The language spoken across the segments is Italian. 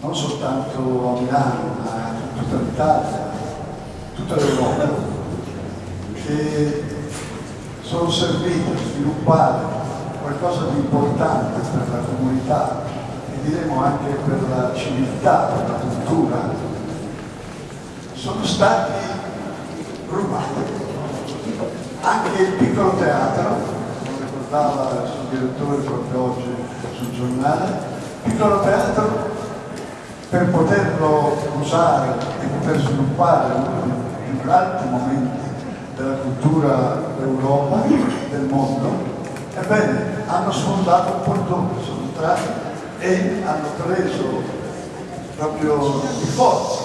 non soltanto a Milano, ma in tutta l'Italia, tutta l'Europa, che sono serviti a sviluppare qualcosa di importante per la comunità e diremo anche per la civiltà, per la cultura, sono stati rubati. Anche il piccolo teatro, come ricordava il suo direttore proprio oggi sul giornale, il piccolo teatro per poterlo usare e poter sviluppare uno dei più alti momenti della cultura d'Europa, del mondo, ebbene hanno sfondato un portone, sono entrati e hanno preso proprio di forza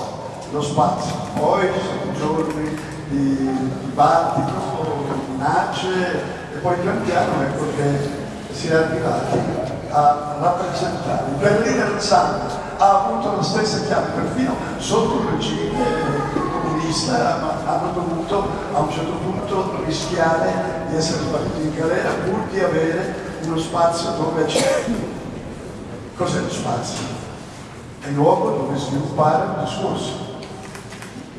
lo spazio. Poi sono giorni di dibattito, minacce e poi pian piano ecco che si è arrivati a rappresentare. Il Berliner Zand ha avuto la stessa chiave, perfino sotto il regime comunista, ma hanno dovuto a un certo punto rischiare di essere sbattuti in galera pur di avere uno spazio dove accedere. Cos'è lo spazio? È il luogo dove sviluppare un discorso,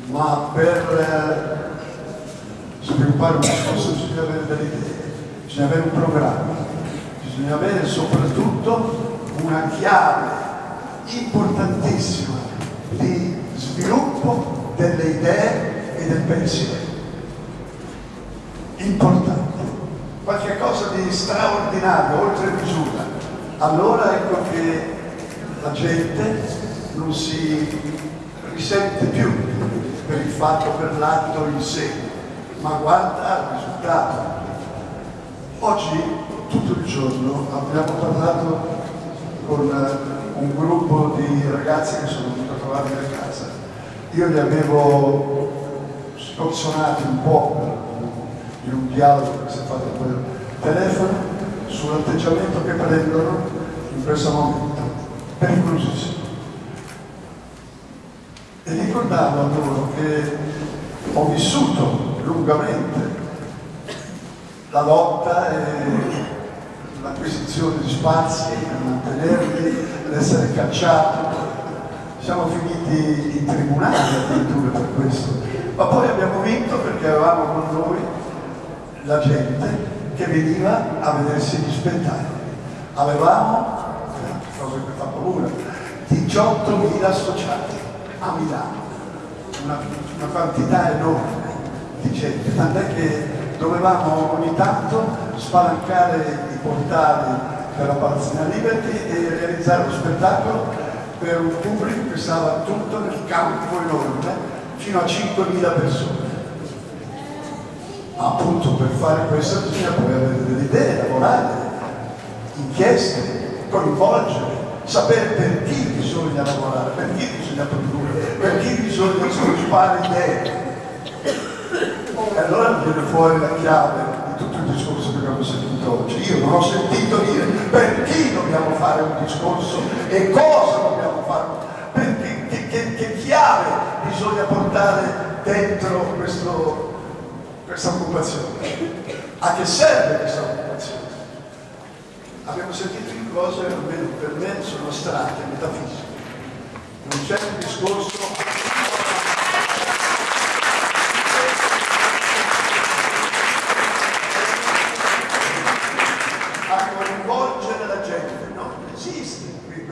ma per eh, sviluppare un discorso bisogna avere delle idee, bisogna avere un programma, bisogna avere soprattutto una chiave importantissima di sviluppo delle idee e del pensiero. Importante, qualche cosa di straordinario, oltre misura. Allora ecco che la gente non si risente più per il fatto, per l'atto in sé, ma guarda al risultato. Oggi, tutto il giorno, abbiamo parlato con un gruppo di ragazzi che sono venuti a trovarmi a casa. Io li avevo scorzonati un po' in un dialogo che si è fatto per telefono sull'atteggiamento che prendono in questo momento, pericolosissimo. E ricordavo a loro che ho vissuto lungamente la lotta e l'acquisizione di spazi, per mantenerli, ad essere cacciato. Siamo finiti in tribunale addirittura per questo. Ma poi abbiamo vinto perché avevamo con noi la gente che veniva a vedersi gli spettacoli. Avevamo, cosa che fa paura, 18.000 associati a Milano, una, una quantità enorme di gente, tant'è che dovevamo ogni tanto spalancare i portali per la Palazzina Liberty e realizzare uno spettacolo per un pubblico che stava tutto nel campo enorme, fino a 5.000 persone. Ma appunto per fare questo bisogna poi avere delle idee, lavorare, inchieste, coinvolgere, sapere per chi bisogna lavorare, per chi bisogna produrre, per chi bisogna sviluppare idee. E allora viene fuori la chiave tutto il discorso che abbiamo sentito oggi. Io non ho sentito dire per chi dobbiamo fare un discorso e cosa dobbiamo fare, che, che, che chiave bisogna portare dentro questo, questa occupazione. A che serve questa occupazione? Abbiamo sentito in cose, almeno per me, sono astratte, metafisiche. Non c'è un discorso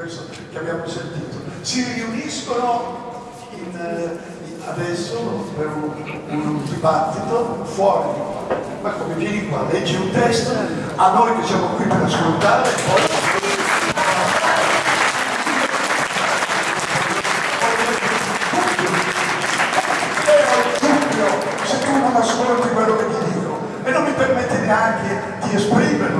che abbiamo sentito, si riuniscono in, eh, in, adesso per un, un, dibattito fuori di qua. Ma come vieni qua, leggi un testo, a noi che siamo qui per ascoltare, poi... non ascolti quello che ti dico e non mi permette neanche di dubbio.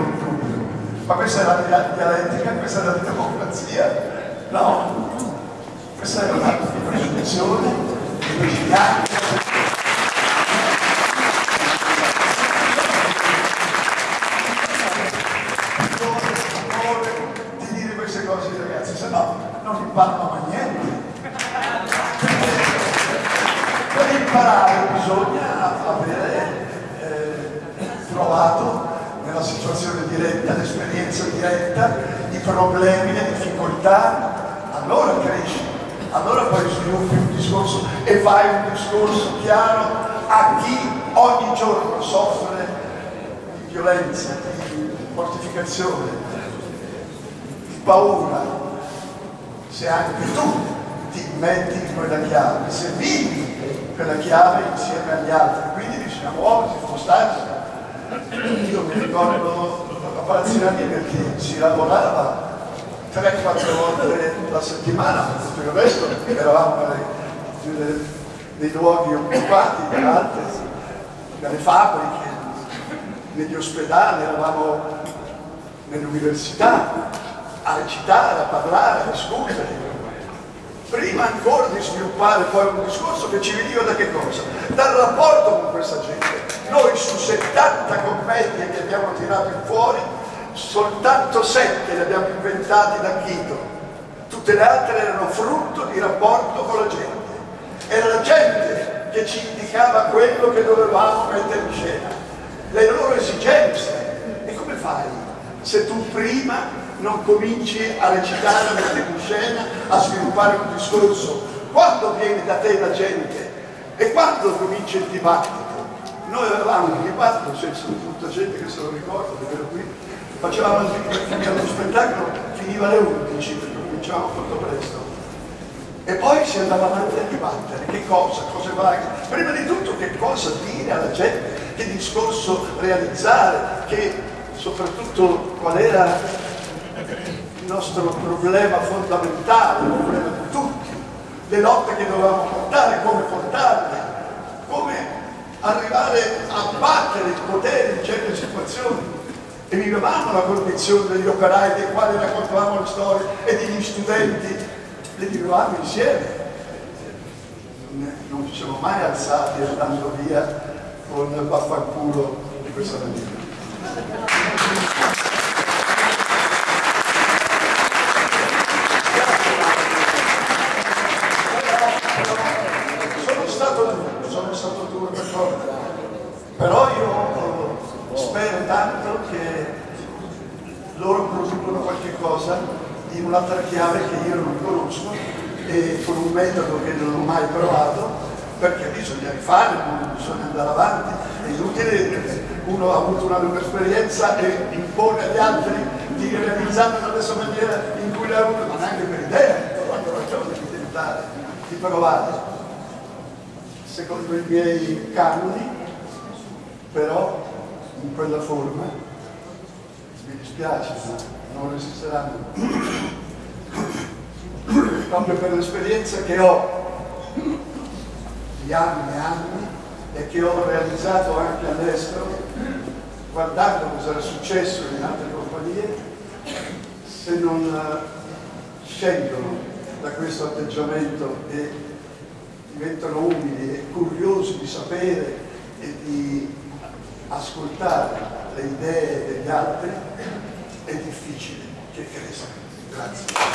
Ma questa è la dialettica, questa è la democrazia. No, questa è una niente. Per imparare bisogna avere eh, trovato nella situazione diretta, l'esperienza diretta, i problemi, le difficoltà, allora cresci, allora poi sviluppi un discorso e fai un discorso chiaro a chi ogni giorno soffre di violenza, di mortificazione, di paura, se anche tu ti metti in quella chiave, se vivi quella chiave insieme agli altri, quindi bisogna muoversi, spostarsi. Io mi ricordo a Palazzirani perché si lavorava 3-4 volte la settimana, tutto il resto eravamo nei, nei luoghi occupati da altre, dalle fabbriche, negli ospedali, eravamo nelle università a recitare, a parlare, a discutere prima ancora di sviluppare poi un discorso che ci veniva da che cosa? Dal rapporto con questa gente. Noi su 70 commedie che abbiamo tirato fuori, soltanto 7 le abbiamo inventate da Chito. Tutte le altre erano frutto di rapporto con la gente. Era la gente che ci indicava quello che dovevamo mettere in scena, le loro esigenze. E come fai se tu prima non cominci a recitare, a mettere in scena, a sviluppare un discorso. Quando viene da te la gente e quando comincia il dibattito? Noi avevamo un dibattito, c'è tutta gente che se lo ricorda, qui facevamo lo spettacolo, finiva alle 11 perché cominciavamo molto presto. E poi si andava avanti a dibattere, che cosa, cosa va, prima di tutto che cosa dire alla gente, che discorso realizzare, che soprattutto qual era il nostro problema fondamentale, il problema di tutti, le lotte che dovevamo portare, come portarle, arrivare a battere il potere in certe situazioni. E vivevamo la condizione degli operai dei quali raccontavamo le storie e degli studenti, le vivevamo insieme. Non ci siamo mai alzati andando via con vaffanculo di questa maniera. però io spero tanto che loro qualche cosa in un'altra chiave che io non conosco e con un metodo che non ho mai provato perché bisogna rifare, bisogna andare avanti, è inutile uno ha avuto una lunga esperienza e impone agli altri di realizzarlo nella stessa maniera in cui l'ha avuto, ma neanche per idea, quando ragione di tentare, di provare. Secondo i miei canoni però in quella forma mi dispiace, ma non resisteranno. Proprio per l'esperienza che ho di anni e anni e che ho realizzato anche all'estero, guardando cosa era successo in altre compagnie, se non eh, scendono da questo atteggiamento e diventano umili e curiosi di sapere e di ascoltare le idee degli altri è difficile che cresca. Grazie.